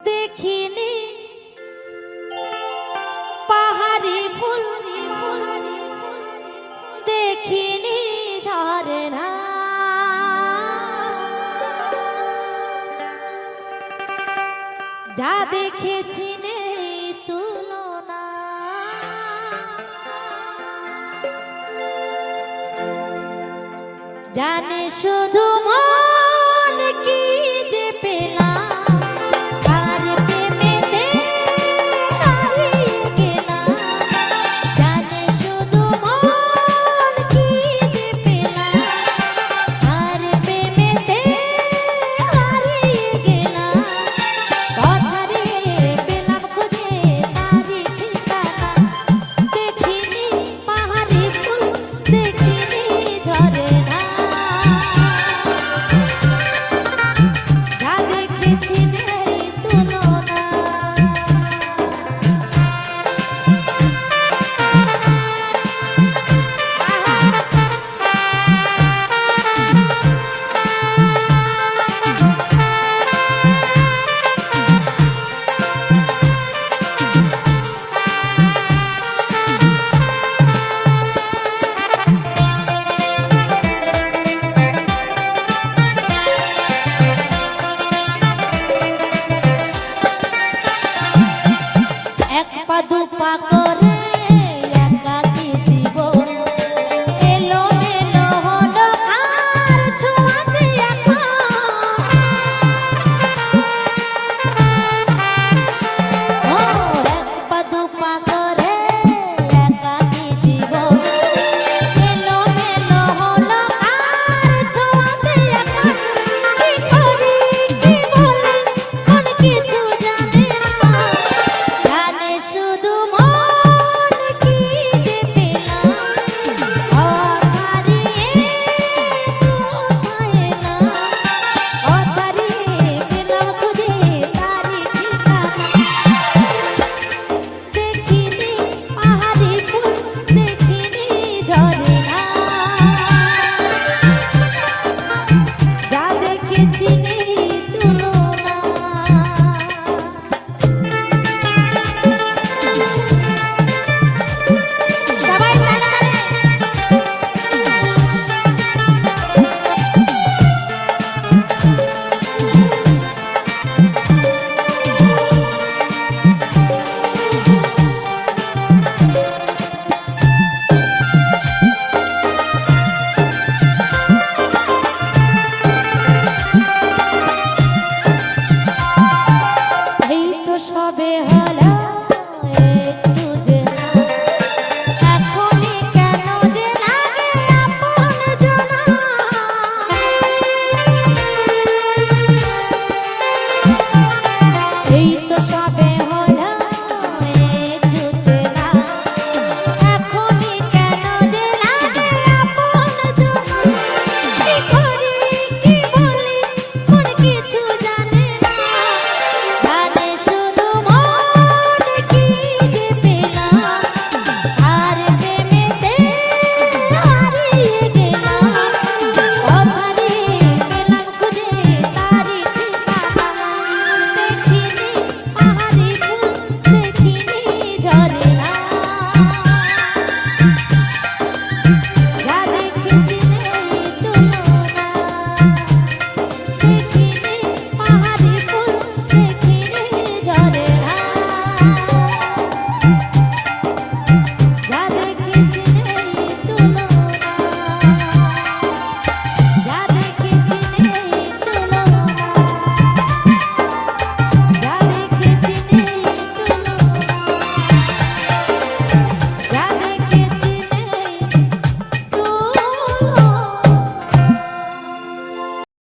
দেখিনি। পাহাড়ি ফুল দেখিনি ঝরে না। যা দেখেছি নেই তুলনা। জানে শুধু মা pa'